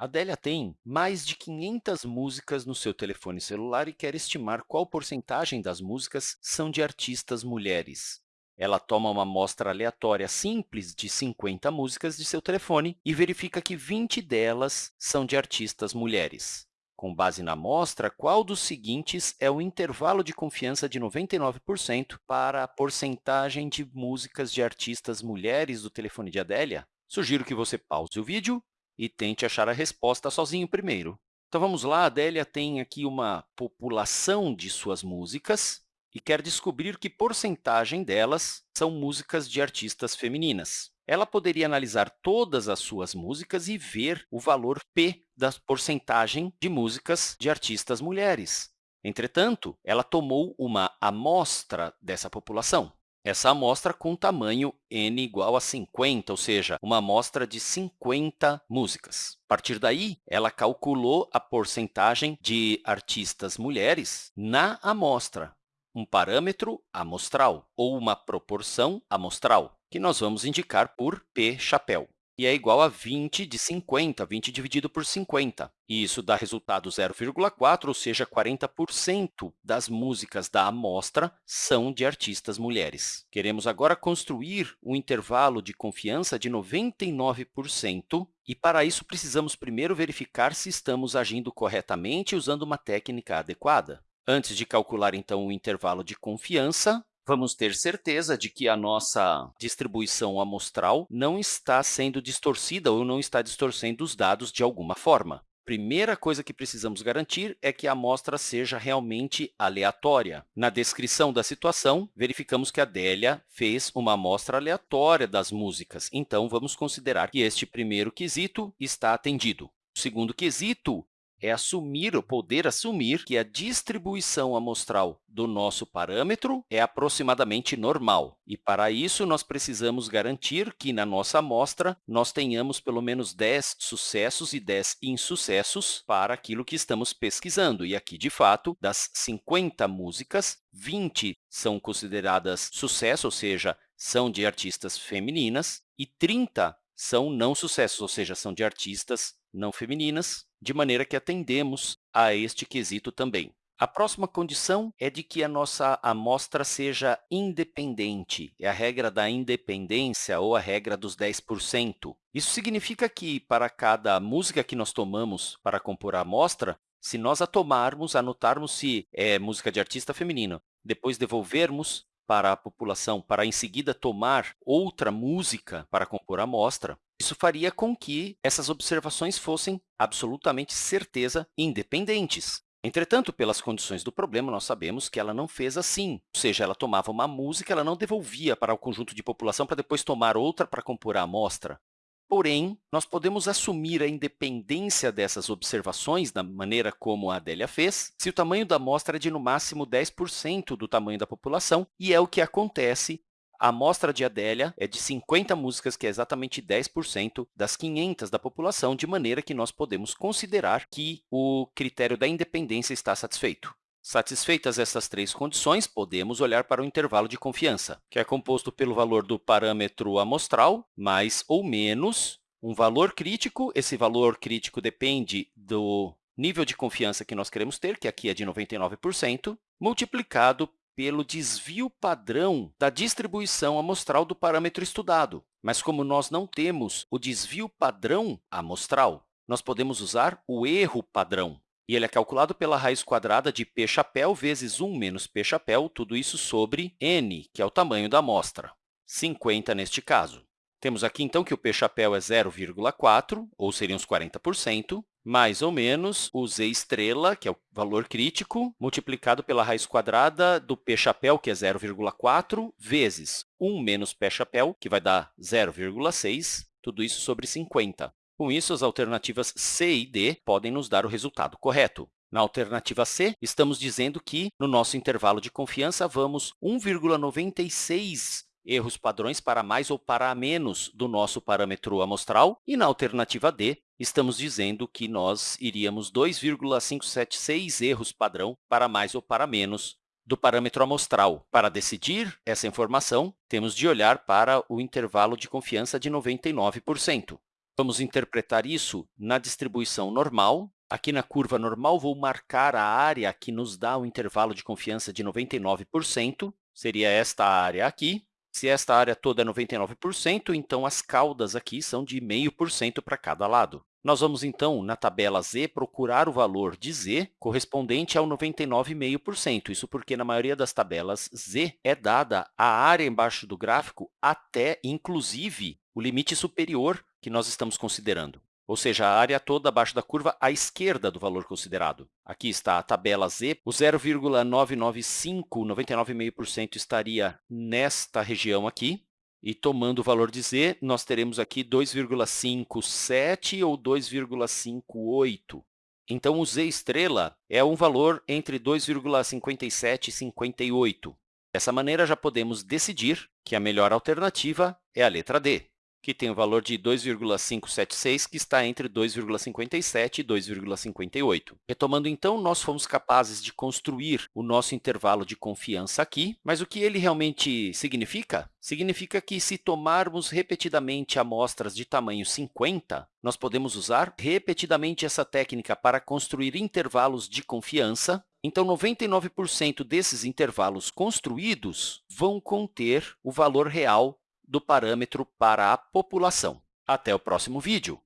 Adélia tem mais de 500 músicas no seu telefone celular e quer estimar qual porcentagem das músicas são de artistas mulheres. Ela toma uma amostra aleatória simples de 50 músicas de seu telefone e verifica que 20 delas são de artistas mulheres. Com base na amostra, qual dos seguintes é o intervalo de confiança de 99% para a porcentagem de músicas de artistas mulheres do telefone de Adélia? Sugiro que você pause o vídeo e tente achar a resposta sozinho primeiro. Então, vamos lá. A Adélia tem aqui uma população de suas músicas e quer descobrir que porcentagem delas são músicas de artistas femininas. Ela poderia analisar todas as suas músicas e ver o valor P da porcentagem de músicas de artistas mulheres. Entretanto, ela tomou uma amostra dessa população. Essa amostra com tamanho n igual a 50, ou seja, uma amostra de 50 músicas. A partir daí, ela calculou a porcentagem de artistas mulheres na amostra, um parâmetro amostral ou uma proporção amostral, que nós vamos indicar por P chapéu. E é igual a 20 de 50, 20 dividido por 50. E isso dá resultado 0,4, ou seja, 40% das músicas da amostra são de artistas mulheres. Queremos agora construir um intervalo de confiança de 99%, e para isso precisamos primeiro verificar se estamos agindo corretamente usando uma técnica adequada. Antes de calcular, então, o intervalo de confiança, vamos ter certeza de que a nossa distribuição amostral não está sendo distorcida ou não está distorcendo os dados de alguma forma. Primeira coisa que precisamos garantir é que a amostra seja realmente aleatória. Na descrição da situação, verificamos que a Adélia fez uma amostra aleatória das músicas, então vamos considerar que este primeiro quesito está atendido. O segundo quesito é assumir ou poder assumir que a distribuição amostral do nosso parâmetro é aproximadamente normal. E, para isso, nós precisamos garantir que, na nossa amostra, nós tenhamos pelo menos 10 sucessos e 10 insucessos para aquilo que estamos pesquisando. E aqui, de fato, das 50 músicas, 20 são consideradas sucesso, ou seja, são de artistas femininas, e 30 são não sucessos, ou seja, são de artistas não femininas, de maneira que atendemos a este quesito também. A próxima condição é de que a nossa amostra seja independente. É a regra da independência ou a regra dos 10%. Isso significa que, para cada música que nós tomamos para compor a amostra, se nós a tomarmos, anotarmos se é música de artista feminino, depois devolvermos para a população, para em seguida tomar outra música para compor a amostra, isso faria com que essas observações fossem absolutamente certeza independentes. Entretanto, pelas condições do problema, nós sabemos que ela não fez assim, ou seja, ela tomava uma música, ela não devolvia para o conjunto de população para depois tomar outra para compor a amostra. Porém, nós podemos assumir a independência dessas observações, da maneira como a Adélia fez, se o tamanho da amostra é de, no máximo, 10% do tamanho da população, e é o que acontece a amostra de Adélia é de 50 músicas, que é exatamente 10% das 500 da população, de maneira que nós podemos considerar que o critério da independência está satisfeito. Satisfeitas essas três condições, podemos olhar para o intervalo de confiança, que é composto pelo valor do parâmetro amostral, mais ou menos um valor crítico. Esse valor crítico depende do nível de confiança que nós queremos ter, que aqui é de 99%, multiplicado pelo desvio padrão da distribuição amostral do parâmetro estudado. Mas, como nós não temos o desvio padrão amostral, nós podemos usar o erro padrão. E ele é calculado pela raiz quadrada de p chapéu vezes 1 menos p chapéu, tudo isso sobre n, que é o tamanho da amostra, 50 neste caso. Temos aqui, então, que o p chapéu é 0,4, ou seriam uns 40%, mais ou menos o z estrela, que é o valor crítico, multiplicado pela raiz quadrada do p chapéu, que é 0,4, vezes 1 menos p chapéu, que vai dar 0,6, tudo isso sobre 50. Com isso, as alternativas C e D podem nos dar o resultado correto. Na alternativa C, estamos dizendo que, no nosso intervalo de confiança, vamos 1,96 erros padrões para mais ou para menos do nosso parâmetro amostral. E na alternativa D, estamos dizendo que nós iríamos 2,576 erros padrão para mais ou para menos do parâmetro amostral. Para decidir essa informação, temos de olhar para o intervalo de confiança de 99%. Vamos interpretar isso na distribuição normal. Aqui na curva normal, vou marcar a área que nos dá o intervalo de confiança de 99%, seria esta área aqui. Se esta área toda é 99%, então as caudas aqui são de 0,5% para cada lado. Nós vamos, então, na tabela z, procurar o valor de z correspondente ao 99,5%. Isso porque, na maioria das tabelas, z é dada a área embaixo do gráfico até, inclusive, o limite superior que nós estamos considerando ou seja, a área toda abaixo da curva à esquerda do valor considerado. Aqui está a tabela Z. O 0,995, 99,5% estaria nesta região aqui. E tomando o valor de z, nós teremos aqui 2,57 ou 2,58. Então, o z estrela é um valor entre 2,57 e 58. Dessa maneira, já podemos decidir que a melhor alternativa é a letra D que tem o valor de 2,576, que está entre 2,57 e 2,58. Retomando, então, nós fomos capazes de construir o nosso intervalo de confiança aqui, mas o que ele realmente significa? Significa que, se tomarmos repetidamente amostras de tamanho 50, nós podemos usar repetidamente essa técnica para construir intervalos de confiança então, 99% desses intervalos construídos vão conter o valor real do parâmetro para a população. Até o próximo vídeo!